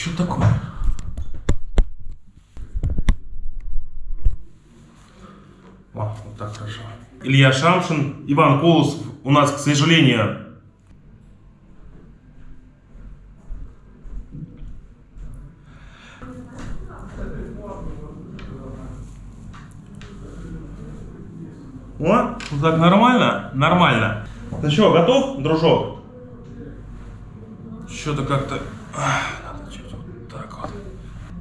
Что такое? О, вот так хорошо. Илья Шамшин, Иван Колосов. У нас, к сожалению, О, так нормально? Нормально. Ну что, готов, дружок? Что-то как-то... Надо чуть вот так вот.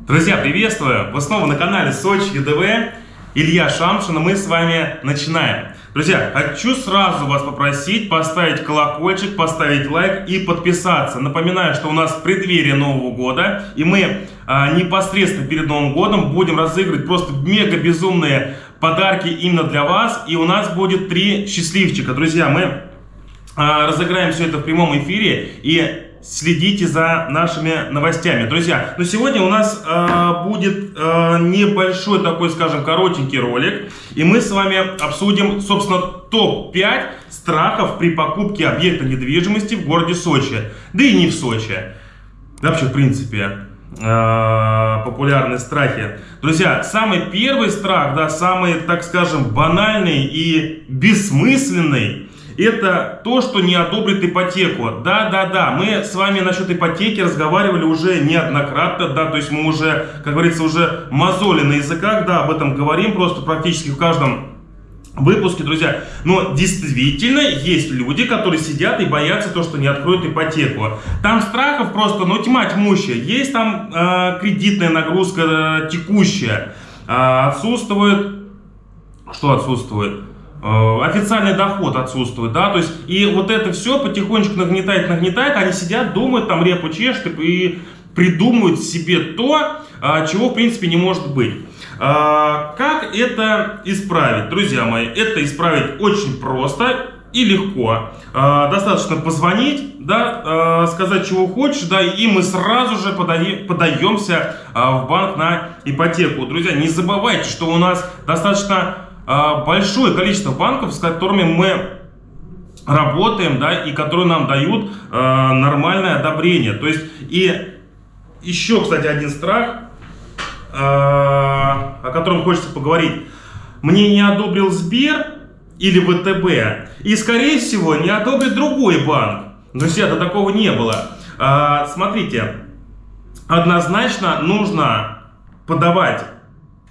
Друзья, приветствую! Вы снова на канале Сочи ЕДВ. Илья Шамшин, и мы с вами начинаем. Друзья, хочу сразу вас попросить поставить колокольчик, поставить лайк и подписаться. Напоминаю, что у нас в преддверии Нового года, и мы а, непосредственно перед Новым годом будем разыгрывать просто мега безумные подарки именно для вас. И у нас будет три счастливчика. Друзья, мы а, разыграем все это в прямом эфире. И следите за нашими новостями. Друзья, но сегодня у нас э, будет э, небольшой такой, скажем, коротенький ролик. И мы с вами обсудим, собственно, топ-5 страхов при покупке объекта недвижимости в городе Сочи. Да и не в Сочи. Вообще, в принципе, э, популярные страхи. Друзья, самый первый страх, да, самый, так скажем, банальный и бессмысленный – это то, что не одобрит ипотеку. Да, да, да, мы с вами насчет ипотеки разговаривали уже неоднократно, да, то есть мы уже, как говорится, уже мозоли на языках, да, об этом говорим просто практически в каждом выпуске, друзья. Но действительно есть люди, которые сидят и боятся то, что не откроют ипотеку. Там страхов просто, ну, тьма тьмущая. Есть там э, кредитная нагрузка э, текущая. Э, отсутствует... Что отсутствует? Э, официальный доход отсутствует, да, то есть, и вот это все потихонечку нагнетает, нагнетает, они сидят, думают, там репу чешут и придумывают себе то, а, чего в принципе не может быть. А, как это исправить, друзья мои? Это исправить очень просто и легко. А, достаточно позвонить, да, сказать, чего хочешь, да, и мы сразу же подаемся в банк на ипотеку. Друзья, не забывайте, что у нас достаточно большое количество банков, с которыми мы работаем, да, и которые нам дают э, нормальное одобрение. То есть, и еще, кстати, один страх, э, о котором хочется поговорить. Мне не одобрил Сбер или ВТБ, и, скорее всего, не одобрит другой банк. Друзья, до такого не было. Э, смотрите, однозначно нужно подавать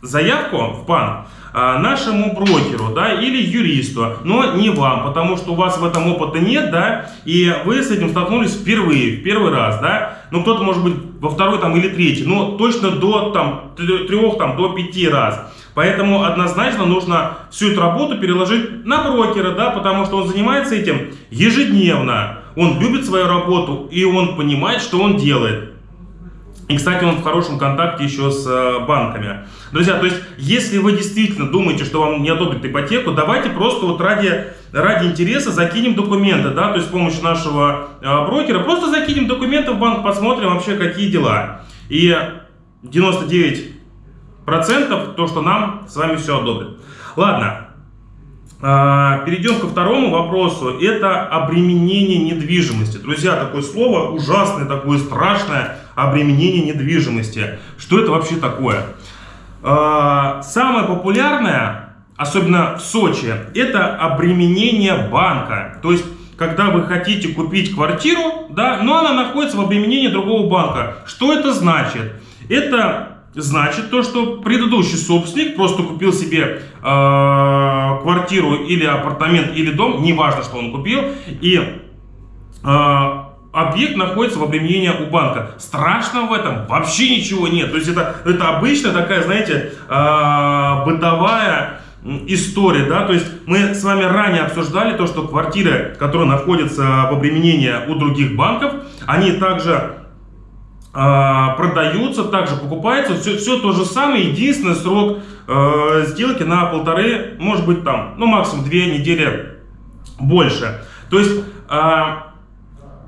заявку в банк, а, нашему брокеру, да, или юристу, но не вам, потому что у вас в этом опыта нет, да, и вы с этим столкнулись впервые, в первый раз, да, ну кто-то может быть во второй там или третий, но точно до там трех там до пяти раз. Поэтому однозначно нужно всю эту работу переложить на брокера, да, потому что он занимается этим ежедневно. Он любит свою работу и он понимает, что он делает. И, кстати, он в хорошем контакте еще с э, банками. Друзья, то есть, если вы действительно думаете, что вам не одобрят ипотеку, давайте просто вот ради, ради интереса закинем документы, да, то есть с помощью нашего э, брокера, просто закинем документы в банк, посмотрим вообще, какие дела. И 99% то, что нам с вами все одобрят. Ладно, а, Перейдем ко второму вопросу. Это обременение недвижимости. Друзья, такое слово ужасное, такое страшное обременение недвижимости. Что это вообще такое? А, самое популярное, особенно в Сочи, это обременение банка. То есть, когда вы хотите купить квартиру, да, но она находится в обременении другого банка. Что это значит? Это значит то, что предыдущий собственник просто купил себе э, квартиру или апартамент или дом, неважно, что он купил, и э, объект находится в обременении у банка. Страшного в этом вообще ничего нет. То есть это, это обычная такая, знаете, э, бытовая история, да, то есть мы с вами ранее обсуждали то, что квартиры, которые находятся в обременении у других банков, они также э, продаются, также покупаются, все, все то же самое, единственный срок э, сделки на полторы, может быть там, ну максимум две недели больше. То есть э,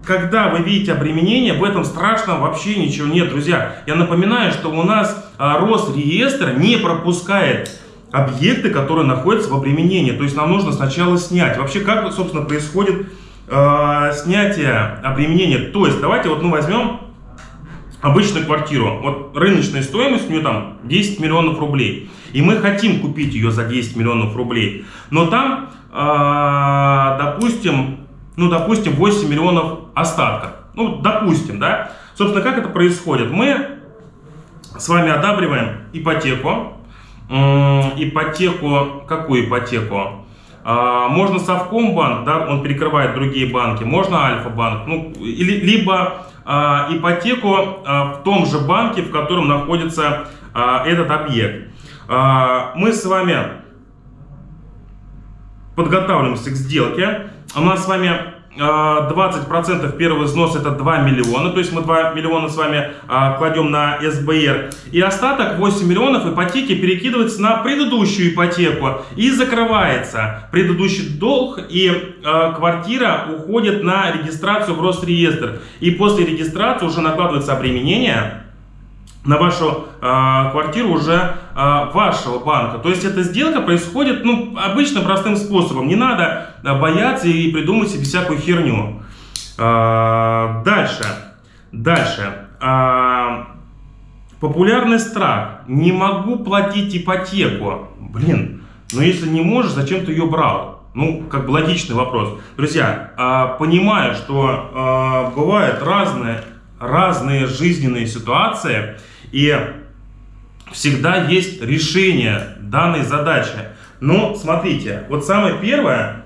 когда вы видите обременение, в этом страшного вообще ничего нет, друзья. Я напоминаю, что у нас а, Росреестр не пропускает объекты, которые находятся в обременении. То есть нам нужно сначала снять. Вообще, как, собственно, происходит э, снятие обременения? То есть, давайте вот мы возьмем обычную квартиру. Вот рыночная стоимость у нее там 10 миллионов рублей. И мы хотим купить ее за 10 миллионов рублей. Но там, э, допустим, ну, допустим, 8 миллионов остатка. Ну, допустим, да. Собственно, как это происходит? Мы с вами одабриваем ипотеку. Ипотеку, какую ипотеку? А, можно Совкомбанк, да, он перекрывает другие банки, можно Альфа-банк, ну, или, либо а, ипотеку а, в том же банке, в котором находится этот объект. Мы с вами подготавливаемся к сделке. У нас с вами 20% а, первый взнос это 2 миллиона, то есть мы 2 миллиона с вами а, кладем на СБР. И остаток 8 миллионов ипотеки перекидывается на предыдущую ипотеку и закрывается предыдущий долг и а, квартира уходит на регистрацию в Росреестр. И после регистрации уже накладывается обременение на вашу квартиру уже вашего банка. То есть эта сделка происходит ну, обычно простым способом. Не надо э, бояться и придумать себе всякую херню. Э, дальше. Дальше. Популярный страх. Не могу платить ипотеку. Блин, но если не можешь, зачем ты ее брал? Ну, как бы логичный вопрос. Друзья, понимаю, что бывают разные, разные жизненные ситуации, и всегда есть решение данной задачи. Но смотрите, вот самое первое,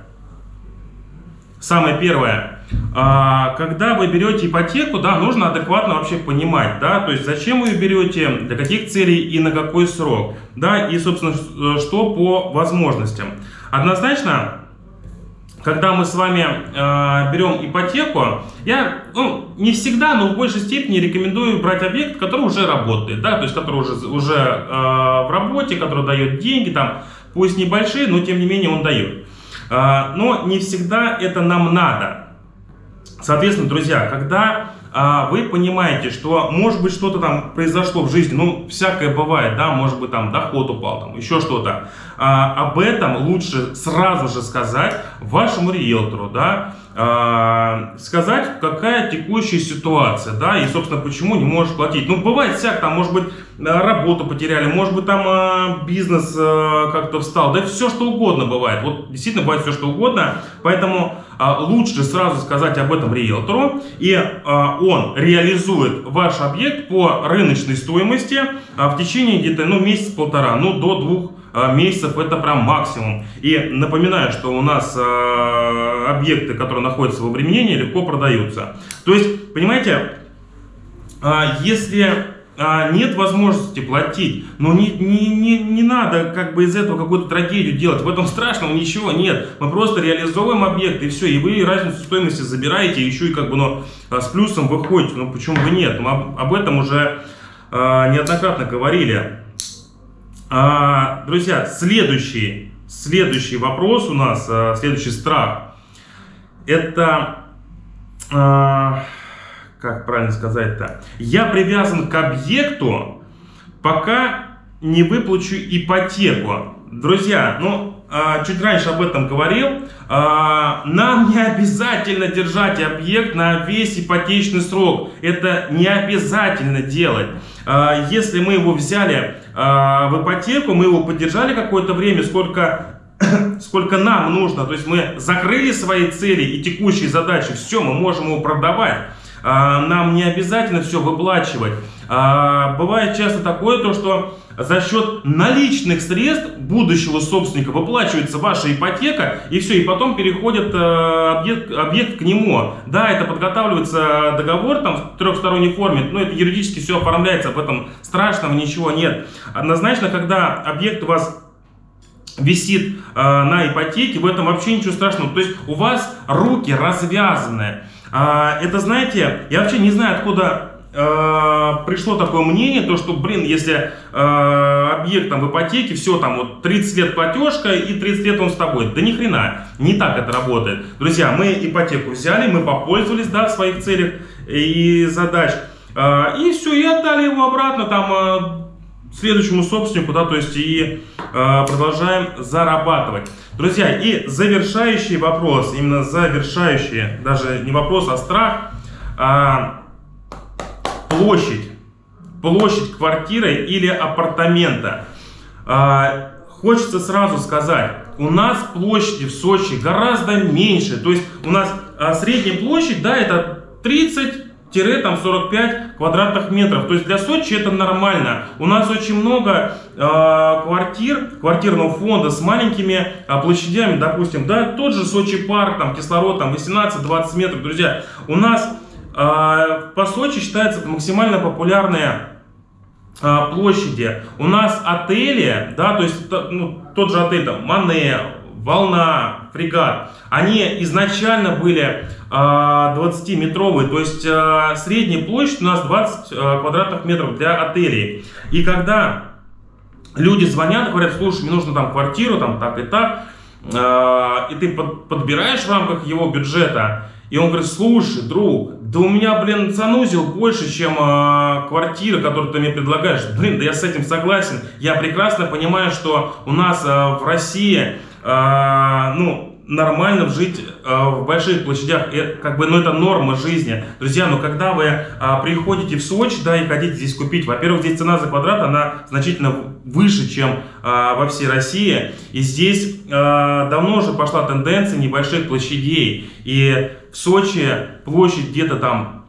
самое первое, а, когда вы берете ипотеку, да, нужно адекватно вообще понимать, да, то есть зачем вы ее берете, для каких целей и на какой срок, да, и, собственно, что по возможностям. Однозначно, когда мы с вами э, берем ипотеку, я ну, не всегда, но в большей степени рекомендую брать объект, который уже работает, да, то есть который уже, уже э, в работе, который дает деньги, там, пусть небольшие, но тем не менее он дает. Э, но не всегда это нам надо. Соответственно, друзья, когда вы понимаете, что может быть что-то там произошло в жизни, ну, всякое бывает, да, может быть там доход упал, там еще что-то. А, об этом лучше сразу же сказать вашему риэлтору, да, а, сказать, какая текущая ситуация, да, и, собственно, почему не можешь платить. Ну, бывает всяк, там, может быть, работу потеряли, может быть, там а, бизнес а, как-то встал, да, все что угодно бывает. Вот действительно бывает все что угодно, поэтому а, лучше сразу сказать об этом риэлтору, и а, он реализует ваш объект по рыночной стоимости а, в течение где-то, ну, месяц-полтора, ну, до двух а, месяцев это прям максимум. И напоминаю, что у нас объекты, которые находятся в обременении, легко продаются. То есть, понимаете, если а, нет возможности платить, но не, не, не, не надо как бы из этого какую-то трагедию делать. В этом страшного ничего нет. Мы просто реализовываем объект и все. И вы разницу стоимости забираете, еще и как бы ну, с плюсом выходите. Ну почему бы нет? Мы об, об этом уже а, неоднократно говорили. А, друзья, следующий, следующий вопрос у нас, а, следующий страх, это, а, как правильно сказать-то, я привязан к объекту, пока не выплачу ипотеку. Друзья, ну, а, чуть раньше об этом говорил, а, нам не обязательно держать объект на весь ипотечный срок. Это не обязательно делать. А, если мы его взяли в ипотеку, мы его поддержали какое-то время, сколько сколько нам нужно, то есть мы закрыли свои цели и текущие задачи, все, мы можем его продавать. Нам не обязательно все выплачивать. Бывает часто такое, то, что за счет наличных средств будущего собственника выплачивается ваша ипотека, и все, и потом переходит э, объект, объект к нему. Да, это подготавливается договор там в трехсторонней форме, но это юридически все оформляется, в этом страшного ничего нет. Однозначно, когда объект у вас висит э, на ипотеке, в этом вообще ничего страшного. То есть у вас руки развязаны. Э, это, знаете, я вообще не знаю, откуда э, пришло такое мнение, то что, блин, если э, объект там в ипотеке, все там вот 30 лет платежка и 30 лет он с тобой. Да ни хрена, не так это работает. Друзья, мы ипотеку взяли, мы попользовались, да, в своих целях и задач. Э, и все, и отдали его обратно там э, следующему собственнику, да, то есть и э, продолжаем зарабатывать. Друзья, и завершающий вопрос, именно завершающий, даже не вопрос, а страх. Э, площадь. Площадь квартиры или апартамента. А, хочется сразу сказать, у нас площади в Сочи гораздо меньше. То есть у нас а, средняя площадь, да, это 30 там 45 квадратных метров. То есть для Сочи это нормально. У нас очень много э, квартир, квартирного фонда с маленькими э, площадями, допустим, да, тот же Сочи парк, там кислород, там 18-20 метров, друзья. У нас э, по Сочи считается максимально популярная площади. У нас отели, да, то есть ну, тот же отель там Мане, Волна, Фрегат, они изначально были 20-метровые, то есть средняя площадь у нас 20 квадратных метров для отелей. И когда люди звонят, говорят, слушай, мне нужно там квартиру, там так и так, и ты подбираешь в рамках его бюджета, и он говорит, слушай, друг, да у меня, блин, санузел больше, чем э, квартира, которую ты мне предлагаешь. Блин, да я с этим согласен. Я прекрасно понимаю, что у нас э, в России, э, ну, нормально жить э, в больших площадях, как бы, ну, это норма жизни. Друзья, но когда вы э, приходите в Сочи, да, и хотите здесь купить, во-первых, здесь цена за квадрат, она значительно выше, чем во всей России, и здесь давно уже пошла тенденция небольших площадей, и в Сочи площадь где-то там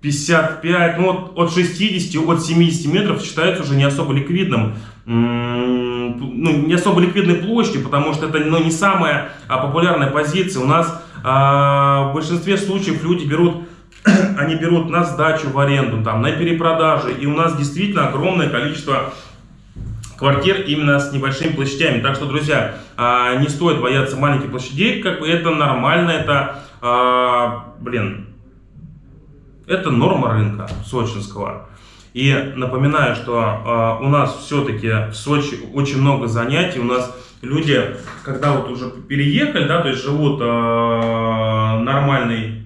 55, ну, от, от 60, от 70 метров считается уже не особо ликвидным ну, не особо ликвидной площадью, потому что это ну, не самая а, популярная позиция. У нас а, в большинстве случаев люди берут, они берут на сдачу в аренду, там, на перепродажи, и у нас действительно огромное количество квартир именно с небольшими площадями. Так что, друзья, а, не стоит бояться маленьких площадей, как бы это нормально, это, а, блин, это норма рынка сочинского. И напоминаю, что э, у нас все-таки в Сочи очень много занятий. У нас люди, когда вот уже переехали, да, то есть живут э, нормальной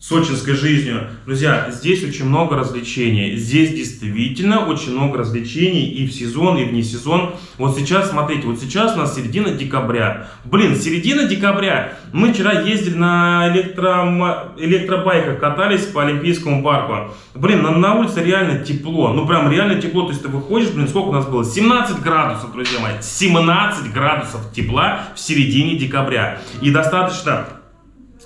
сочинской жизнью. Друзья, здесь очень много развлечений. Здесь действительно очень много развлечений и в сезон, и вне сезон. Вот сейчас, смотрите, вот сейчас у нас середина декабря. Блин, середина декабря. Мы вчера ездили на электро... электробайках, катались по Олимпийскому парку. Блин, на, на улице реально тепло. Ну, прям реально тепло. То есть ты выходишь, блин, сколько у нас было? 17 градусов, друзья мои. 17 градусов тепла в середине декабря. И достаточно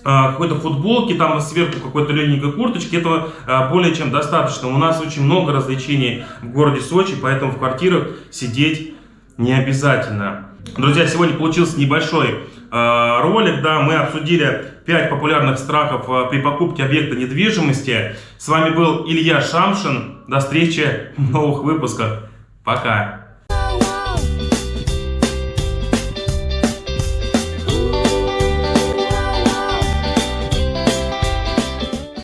какой-то футболки, там сверху какой-то легенькой курточки, этого а, более чем достаточно. У нас очень много развлечений в городе Сочи, поэтому в квартирах сидеть не обязательно. Друзья, сегодня получился небольшой э, ролик, да, мы обсудили 5 популярных страхов э, при покупке объекта недвижимости. С вами был Илья Шамшин, до встречи в новых выпусках, пока!